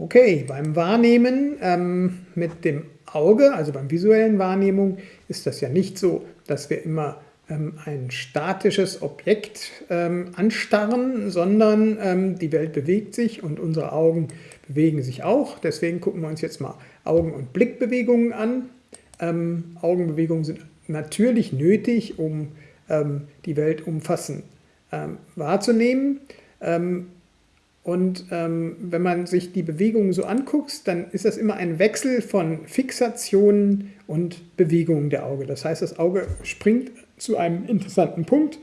Okay, beim Wahrnehmen ähm, mit dem Auge, also beim visuellen Wahrnehmung, ist das ja nicht so, dass wir immer ähm, ein statisches Objekt ähm, anstarren, sondern ähm, die Welt bewegt sich und unsere Augen bewegen sich auch. Deswegen gucken wir uns jetzt mal Augen- und Blickbewegungen an. Ähm, Augenbewegungen sind natürlich nötig, um ähm, die Welt umfassend ähm, wahrzunehmen. Und ähm, wenn man sich die Bewegungen so anguckt, dann ist das immer ein Wechsel von Fixationen und Bewegungen der Auge. Das heißt, das Auge springt zu einem interessanten Punkt,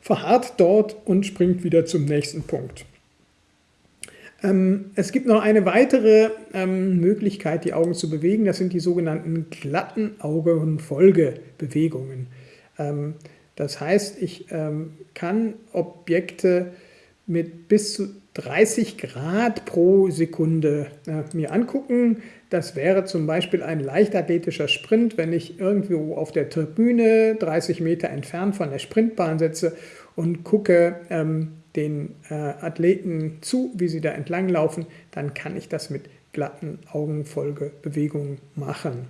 verharrt dort und springt wieder zum nächsten Punkt. Ähm, es gibt noch eine weitere ähm, Möglichkeit, die Augen zu bewegen. Das sind die sogenannten glatten Augenfolgebewegungen. Ähm, das heißt, ich ähm, kann Objekte mit bis zu 30 Grad pro Sekunde äh, mir angucken. Das wäre zum Beispiel ein leichtathletischer Sprint, wenn ich irgendwo auf der Tribüne 30 Meter entfernt von der Sprintbahn sitze und gucke ähm, den äh, Athleten zu, wie sie da entlang laufen, dann kann ich das mit glatten Augenfolgebewegungen machen.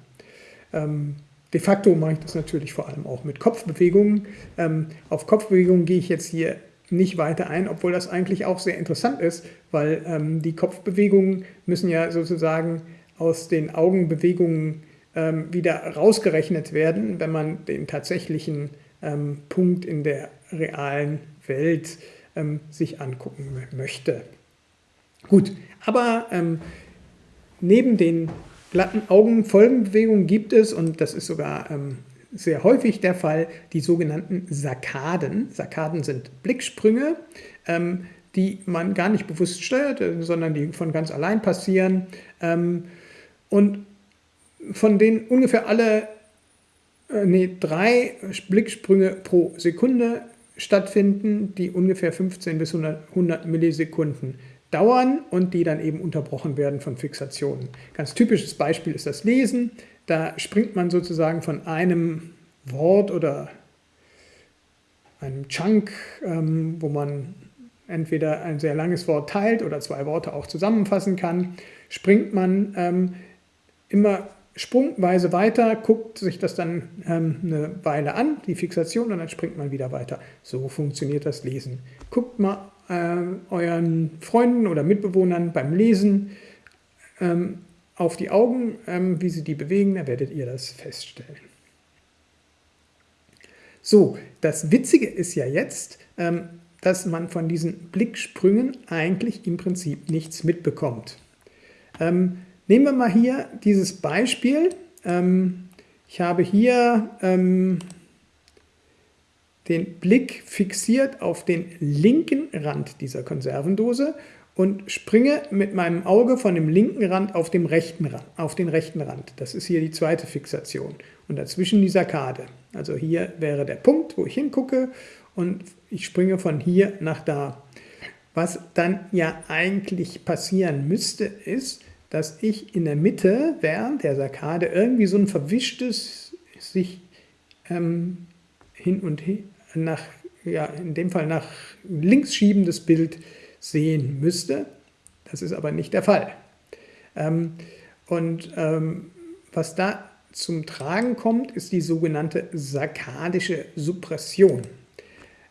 Ähm, de facto mache ich das natürlich vor allem auch mit Kopfbewegungen. Ähm, auf Kopfbewegungen gehe ich jetzt hier nicht weiter ein, obwohl das eigentlich auch sehr interessant ist, weil ähm, die Kopfbewegungen müssen ja sozusagen aus den Augenbewegungen ähm, wieder rausgerechnet werden, wenn man den tatsächlichen ähm, Punkt in der realen Welt ähm, sich angucken möchte. Gut, aber ähm, neben den glatten Augenfolgenbewegungen gibt es, und das ist sogar ähm, sehr häufig der Fall, die sogenannten Sarkaden. Sarkaden sind Blicksprünge, ähm, die man gar nicht bewusst steuert, äh, sondern die von ganz allein passieren. Ähm, und von denen ungefähr alle äh, nee, drei Blicksprünge pro Sekunde stattfinden, die ungefähr 15 bis 100, 100 Millisekunden dauern und die dann eben unterbrochen werden von Fixationen. Ganz typisches Beispiel ist das Lesen. Da springt man sozusagen von einem Wort oder einem Chunk, ähm, wo man entweder ein sehr langes Wort teilt oder zwei Worte auch zusammenfassen kann, springt man ähm, immer sprungweise weiter, guckt sich das dann ähm, eine Weile an, die Fixation, und dann springt man wieder weiter. So funktioniert das Lesen. Guckt mal äh, euren Freunden oder Mitbewohnern beim Lesen ähm, auf die Augen, ähm, wie sie die bewegen, dann werdet ihr das feststellen. So, das Witzige ist ja jetzt, ähm, dass man von diesen Blicksprüngen eigentlich im Prinzip nichts mitbekommt. Ähm, nehmen wir mal hier dieses Beispiel. Ähm, ich habe hier ähm, den Blick fixiert auf den linken Rand dieser Konservendose und springe mit meinem Auge von dem linken Rand auf, dem rechten Rand, auf den rechten Rand. Das ist hier die zweite Fixation. Und dazwischen die Sakkade. Also hier wäre der Punkt, wo ich hingucke und ich springe von hier nach da. Was dann ja eigentlich passieren müsste, ist, dass ich in der Mitte während der Sakkade irgendwie so ein verwischtes, sich ähm, hin und hin, nach, ja, in dem Fall nach links schiebendes Bild sehen müsste. Das ist aber nicht der Fall. Ähm, und ähm, was da zum Tragen kommt, ist die sogenannte sarkadische Suppression.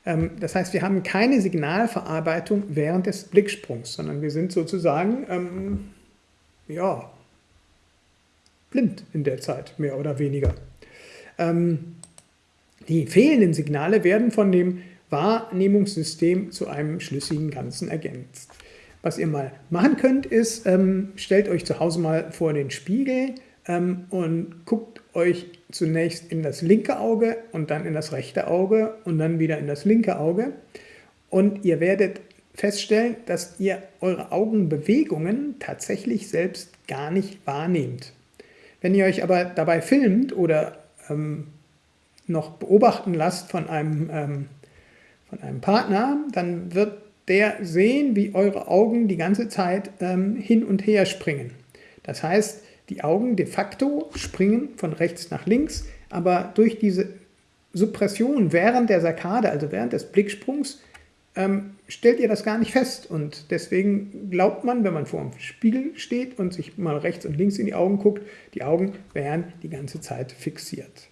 Ähm, das heißt, wir haben keine Signalverarbeitung während des Blicksprungs, sondern wir sind sozusagen ähm, ja, blind in der Zeit, mehr oder weniger. Ähm, die fehlenden Signale werden von dem Wahrnehmungssystem zu einem schlüssigen Ganzen ergänzt. Was ihr mal machen könnt, ist, ähm, stellt euch zu Hause mal vor den Spiegel ähm, und guckt euch zunächst in das linke Auge und dann in das rechte Auge und dann wieder in das linke Auge. Und ihr werdet feststellen, dass ihr eure Augenbewegungen tatsächlich selbst gar nicht wahrnehmt. Wenn ihr euch aber dabei filmt oder ähm, noch beobachten lasst von einem ähm, von einem Partner, dann wird der sehen, wie eure Augen die ganze Zeit ähm, hin und her springen. Das heißt, die Augen de facto springen von rechts nach links, aber durch diese Suppression während der Sakkade, also während des Blicksprungs, ähm, stellt ihr das gar nicht fest. Und deswegen glaubt man, wenn man vor dem Spiegel steht und sich mal rechts und links in die Augen guckt, die Augen wären die ganze Zeit fixiert.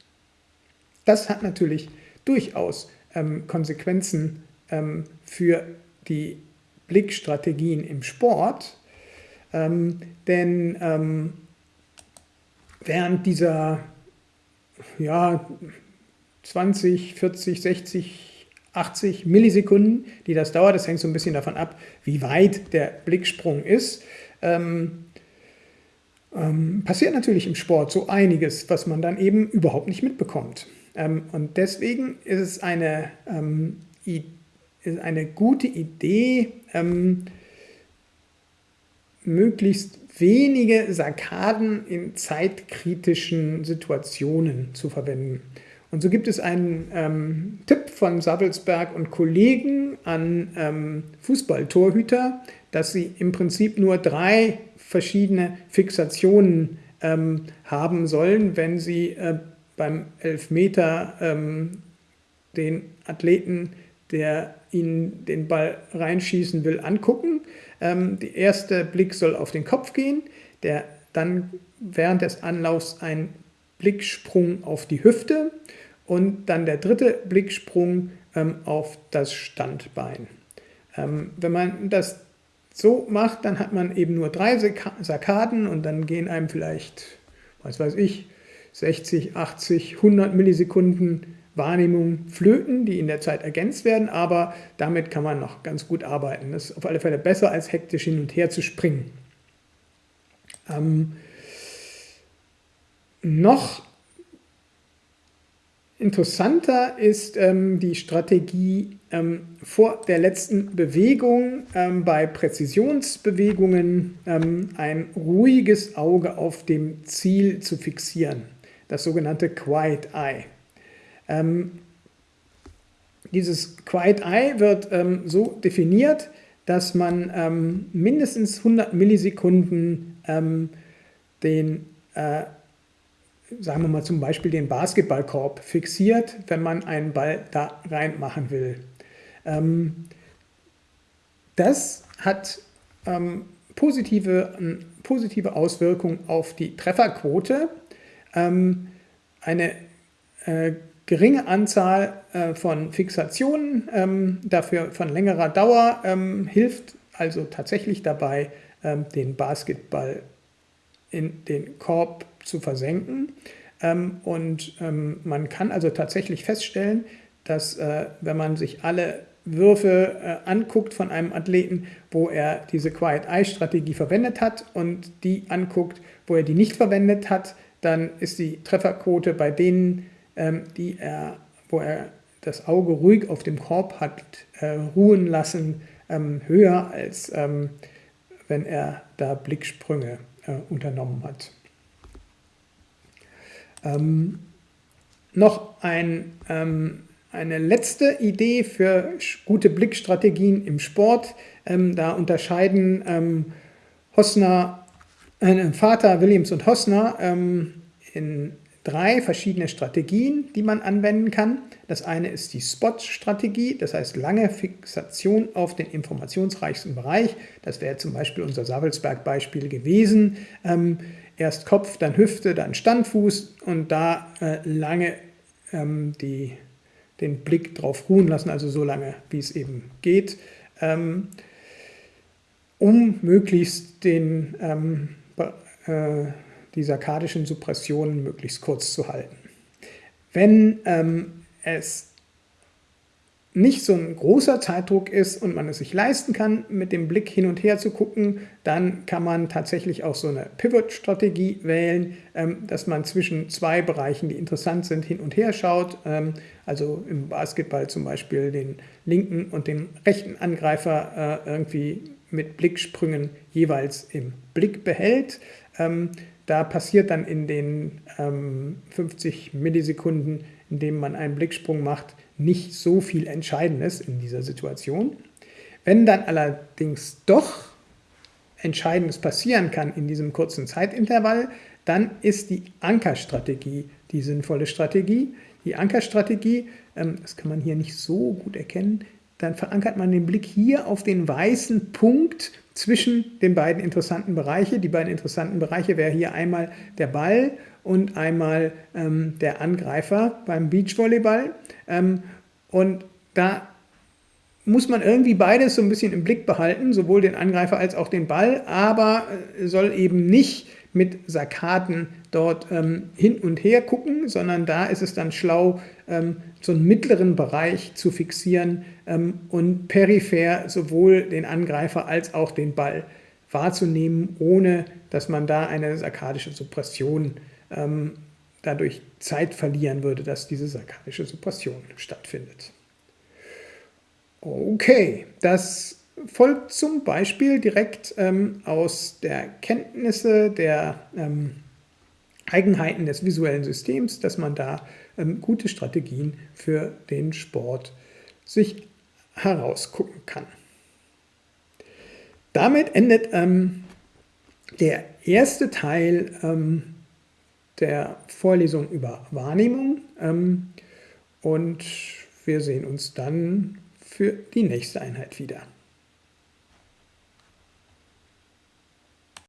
Das hat natürlich durchaus ähm, Konsequenzen ähm, für die Blickstrategien im Sport, ähm, denn ähm, während dieser ja, 20, 40, 60, 80 Millisekunden, die das dauert, das hängt so ein bisschen davon ab, wie weit der Blicksprung ist, ähm, ähm, passiert natürlich im Sport so einiges, was man dann eben überhaupt nicht mitbekommt. Ähm, und deswegen ist es eine, ähm, ist eine gute Idee, ähm, möglichst wenige Sarkaden in zeitkritischen Situationen zu verwenden. Und so gibt es einen ähm, Tipp von Savelsberg und Kollegen an ähm, Fußballtorhüter, dass sie im Prinzip nur drei verschiedene Fixationen ähm, haben sollen, wenn sie äh, beim Elfmeter ähm, den Athleten, der ihnen den Ball reinschießen will, angucken. Ähm, der erste Blick soll auf den Kopf gehen, der dann während des Anlaufs ein Blicksprung auf die Hüfte und dann der dritte Blicksprung ähm, auf das Standbein. Ähm, wenn man das so macht, dann hat man eben nur drei Sarkaden und dann gehen einem vielleicht, was weiß ich, 60, 80, 100 Millisekunden Wahrnehmung flöten, die in der Zeit ergänzt werden, aber damit kann man noch ganz gut arbeiten. Das ist auf alle Fälle besser, als hektisch hin und her zu springen. Ähm, noch interessanter ist ähm, die Strategie ähm, vor der letzten Bewegung ähm, bei Präzisionsbewegungen ähm, ein ruhiges Auge auf dem Ziel zu fixieren, das sogenannte Quiet Eye. Ähm, dieses Quiet Eye wird ähm, so definiert, dass man mindestens 100 Millisekunden den äh, sagen wir mal zum Beispiel den Basketballkorb fixiert, wenn man einen Ball da reinmachen will. Ähm, das hat ähm, positive, positive Auswirkungen auf die Trefferquote. Ähm, eine äh, geringe Anzahl äh, von Fixationen, ähm, dafür von längerer Dauer, ähm, hilft also tatsächlich dabei, ähm, den Basketball in den Korb zu versenken. Ähm, und ähm, man kann also tatsächlich feststellen, dass äh, wenn man sich alle Würfe äh, anguckt von einem Athleten, wo er diese Quiet-Eye-Strategie verwendet hat und die anguckt, wo er die nicht verwendet hat, dann ist die Trefferquote bei denen, ähm, die er, wo er das Auge ruhig auf dem Korb hat äh, ruhen lassen, ähm, höher als ähm, wenn er da Blicksprünge äh, unternommen hat. Ähm, noch ein, ähm, eine letzte Idee für gute Blickstrategien im Sport. Ähm, da unterscheiden Hosner, äh, Vater Williams und Hosner ähm, in drei verschiedene Strategien, die man anwenden kann. Das eine ist die Spot-Strategie, das heißt lange Fixation auf den informationsreichsten Bereich. Das wäre zum Beispiel unser Savelsberg-Beispiel gewesen. Ähm, erst Kopf, dann Hüfte, dann Standfuß und da äh, lange ähm, die, den Blick drauf ruhen lassen, also so lange, wie es eben geht, ähm, um möglichst den, ähm, äh, die sarkadischen Suppressionen möglichst kurz zu halten. Wenn ähm, es nicht so ein großer Zeitdruck ist und man es sich leisten kann, mit dem Blick hin und her zu gucken, dann kann man tatsächlich auch so eine Pivot-Strategie wählen, ähm, dass man zwischen zwei Bereichen, die interessant sind, hin und her schaut. Ähm, also im Basketball zum Beispiel den linken und den rechten Angreifer äh, irgendwie mit Blicksprüngen jeweils im Blick behält. Ähm, da passiert dann in den 50 Millisekunden, in denen man einen Blicksprung macht, nicht so viel Entscheidendes in dieser Situation. Wenn dann allerdings doch Entscheidendes passieren kann in diesem kurzen Zeitintervall, dann ist die Ankerstrategie die sinnvolle Strategie. Die Ankerstrategie, ähm, das kann man hier nicht so gut erkennen, dann verankert man den Blick hier auf den weißen Punkt zwischen den beiden interessanten Bereichen. Die beiden interessanten Bereiche wäre hier einmal der Ball und einmal ähm, der Angreifer beim Beachvolleyball. Ähm, und da muss man irgendwie beides so ein bisschen im Blick behalten, sowohl den Angreifer als auch den Ball, aber äh, soll eben nicht mit Sarkaden dort ähm, hin und her gucken, sondern da ist es dann schlau, ähm, so einen mittleren Bereich zu fixieren ähm, und peripher sowohl den Angreifer als auch den Ball wahrzunehmen, ohne dass man da eine sarkadische Suppression ähm, dadurch Zeit verlieren würde, dass diese sarkadische Suppression stattfindet. Okay, das folgt zum Beispiel direkt ähm, aus der Kenntnisse der ähm, Eigenheiten des visuellen Systems, dass man da ähm, gute Strategien für den Sport sich herausgucken kann. Damit endet ähm, der erste Teil ähm, der Vorlesung über Wahrnehmung ähm, und wir sehen uns dann für die nächste Einheit wieder.